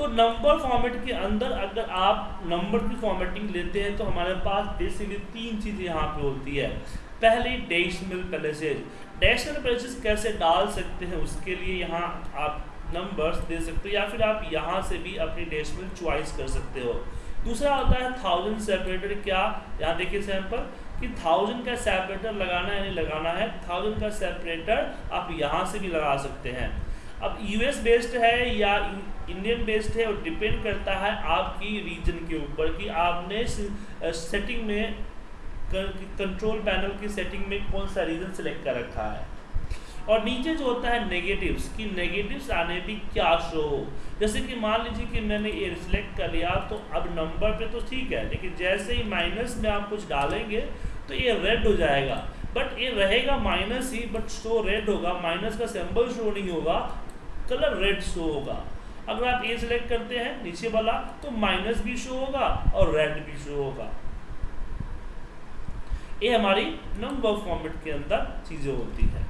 तो number format के अंदर अगर आप नंबर की फॉर्मेटिंग लेते हैं तो हमारे पास बेसिकली तीन चीज़ें यहाँ पे होती है। पहली डेसिमल पैलेसेज डेसिमल पैलेसेज कैसे डाल सकते हैं, उसके लिए यहाँ आप नंबर्स दे सकते हो, या फिर आप यहाँ से भी अपनी डेसिमल चॉइस कर सकते हो। दूसरा होता है थाउज़ेंड सेपरेटर क्या? यहाँ देखिए सैंपल कि थाउज़ेंड का सेपरेटर लगाना है नहीं लगाना है? थाउज़ेंड का सेपरेटर आप यहाँ से भी लगा सकते हैं। अब यूएस बेस्ड है या इंडियन बेस्ड है और डिपेंड करता है आपकी रीजन के ऊपर कि आपने सेटिंग में कंट्रोल पैनल की सेटिंग में कौन सा रीजन सेलेक्ट कर रखा है। और नीचे जो होता है नेगेटिव्स कि नेगेटिव्स आने भी क्या शो हो। जैसे कि मान लीजिए कि मैंने ये सिलेक्ट कर लिया तो अब नंबर पे तो ठीक है, लेकिन जैसे ही माइनस में आप कुछ डालेंगे तो ये रेड हो जाएगा। बट ये रहेगा माइनस ही बट शो रेड होगा माइनस का सिंबल शो नहीं होगा कलर रेड शो होगा। अगर आप ए सिलेक्ट करते हैं, नीचे वाला तो माइनस भी शो होगा और रेड भी शो होगा। ये हमारी नंबर फॉर्मेट के अंदर चीज़ें होती है।